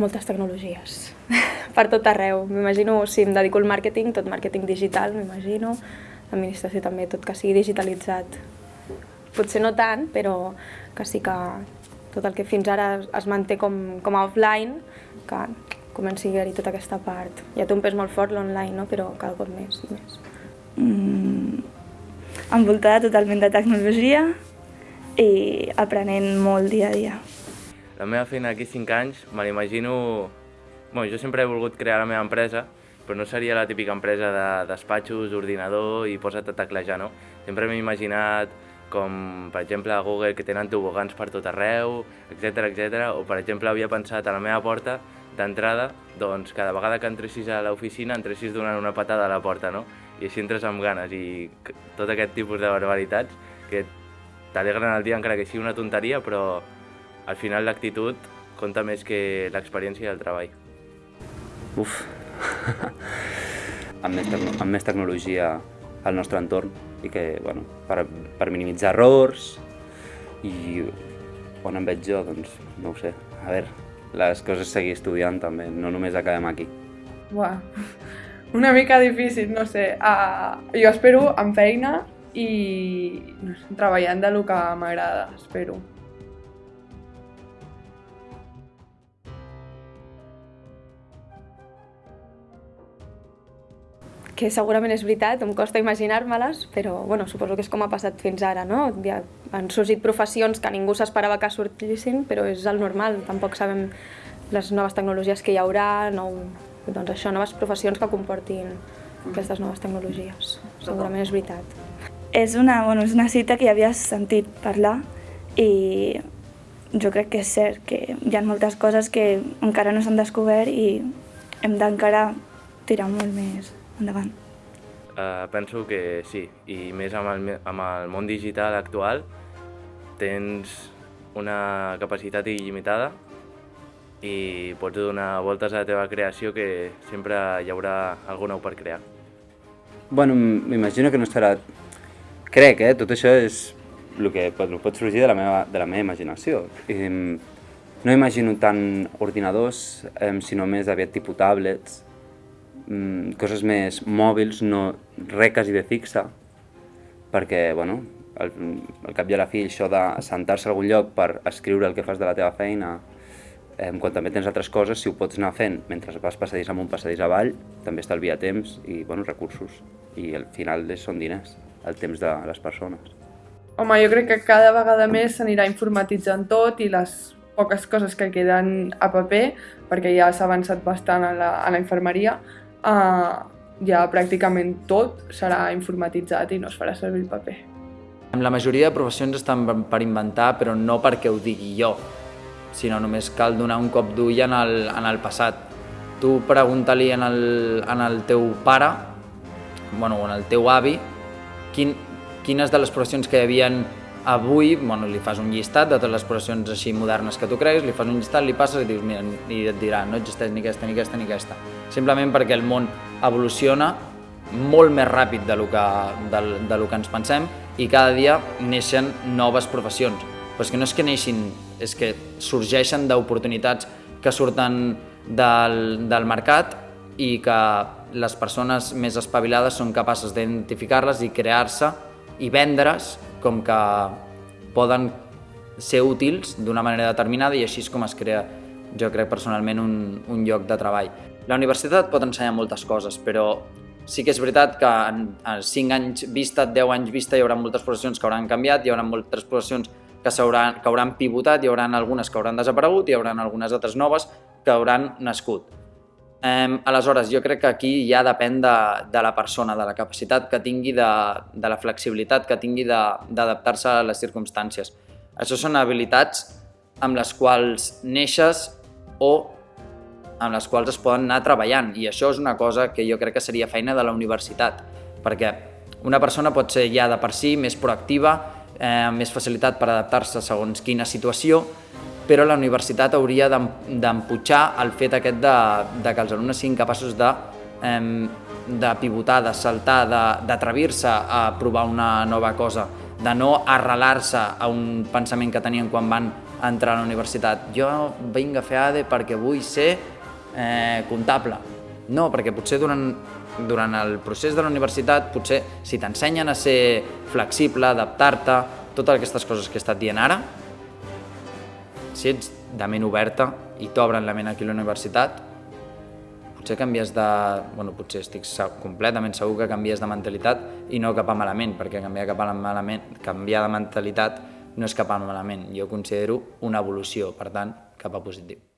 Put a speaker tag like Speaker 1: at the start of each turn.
Speaker 1: Moltes tecnologies, per tot arreu. M'imagino, si em dedico al màrqueting, tot màrqueting digital, m'imagino. L'administració també, tot que sigui digitalitzat. Potser no tant, però que sí que tot el que fins ara es manté com, com a offline, que comenci a haver-hi tota aquesta part. Ja té un pes molt fort l'online, no? però cada cop més i més.
Speaker 2: Mm, envoltada totalment de tecnologia i aprenent molt dia a dia.
Speaker 3: La meva feina d'aquí 5 anys me l'imagino... Bueno, jo sempre he volgut crear la meva empresa, però no seria la típica empresa de despatxos, ordinador i posa't a teclejar, no? Sempre m'he imaginat com, per exemple, a Google, que tenen tobogans per tot arreu, etc etc. o, per exemple, havia pensat a la meva porta d'entrada, doncs cada vegada que entressis a l'oficina entressis donant una patada a la porta, no? I així entres amb ganes i tot aquest tipus de barbaritats que t'alegren el dia encara que sigui una tonteria, però al final l'actitud compta més que l'experiència del treball.
Speaker 4: Uf, amb, més amb més tecnologia al nostre entorn i que, bueno, per, per minimitzar errors i on em veig jo, doncs, no ho sé, a veure, les coses seguir estudiant també, no només acabem aquí.
Speaker 5: Buah, una mica difícil, no sé. Uh, jo espero amb feina i no sé, treballant de lo que m'agrada, espero.
Speaker 1: Que segurament és veritat, em costa imaginar-me-les, però bueno, suposo que és com ha passat fins ara, no? Ja han sorgit professions que ningú s'esperava que sortissin, però és el normal, tampoc sabem les noves tecnologies que hi haurà, nou, doncs això, noves professions que comportin aquestes noves tecnologies. Segurament és veritat.
Speaker 2: És una, bueno, és una cita que ja havies sentit parlar i jo crec que és cert que hi ha moltes coses que encara no s'han descobert i hem d'encara tirar molt més endavant.
Speaker 3: Uh, penso que sí, i més amb el, amb el món digital actual tens una capacitat il·limitada i pots donar voltes a la teva creació que sempre hi haurà alguna nou per crear.
Speaker 4: Bueno, m'imagino que no estarà... Crec, eh? Tot això és el que pot, pot sorgir de la meva, de la meva imaginació. I, no imagino tant ordinadors, eh, sinó més aviat tipus tablets, mm, coses més mòbils, no res quasi de fixa, perquè, bueno, al, al cap i a la fi això de sentar-se a algun lloc per escriure el que fas de la teva feina, eh, quan també tens altres coses, si ho pots anar fent mentre vas passadís amunt, passadís avall, també estalvia temps i bueno, recursos. I al final són diners, el temps de les persones.
Speaker 5: Home, jo crec que cada vegada més s'anirà informatitzant tot i les poques coses que queden a paper, perquè ja s'ha avançat bastant a la, a la infermeria, uh, ja pràcticament tot serà informatitzat i no es farà servir el paper.
Speaker 6: La majoria de professions estan per inventar, però no perquè ho digui jo, sinó només cal donar un cop d'ull en, el, en el passat. Tu pregunta-li en, el, en el teu pare, bueno, en el teu avi, quin, quines de les professions que hi havien avui, bueno, li fas un llistat de totes les professions així modernes que tu creguis, li fas un llistat, li passes i dius, mira, i et dirà, no existeix ni aquesta, ni aquesta, ni aquesta. Simplement perquè el món evoluciona molt més ràpid de lo que, de, de lo que ens pensem i cada dia neixen noves professions. Però és que no és que neixin, és que sorgeixen d'oportunitats que surten del, del mercat i que les persones més espavilades són capaces d'identificar-les i crear-se i vendre's com que poden ser útils d'una manera determinada i així és com es crea, jo crec personalment, un, un lloc de treball. La universitat pot ensenyar moltes coses, però sí que és veritat que en, en 5 anys vista, 10 anys vista, hi haurà moltes professions que hauran canviat, hi haurà moltes professions que, que hauran pivotat, hi haurà algunes que hauran desaparegut, hi haurà algunes altres noves que hauran nascut. Eh, aleshores, jo crec que aquí ja depèn de, de la persona, de la capacitat que tingui, de, de la flexibilitat que tingui d'adaptar-se a les circumstàncies. Això són habilitats amb les quals neixes o amb les quals es poden anar treballant i això és una cosa que jo crec que seria feina de la universitat perquè una persona pot ser ja de per si més proactiva, eh, amb més facilitat per adaptar-se segons quina situació però la universitat hauria d'emputxar el fet aquest de, de que els alumnes siguin capaços de, de pivotar, de saltar, d'atrevir-se a provar una nova cosa, de no arrelar-se a un pensament que tenien quan van entrar a la universitat. Jo vinc a fer ADE perquè vull ser eh, comptable. No, perquè potser durant, durant el procés de la universitat, potser si t'ensenyen a ser flexible, adaptar-te, totes aquestes coses que he estat dient ara, si ets de ment oberta i t'obren la ment aquí a la universitat, potser canvies de... Bueno, potser estic completament segur que canvies de mentalitat i no cap a malament, perquè canviar cap a malament, canviar de mentalitat no és cap a malament. Jo considero una evolució, per tant, cap a positiu.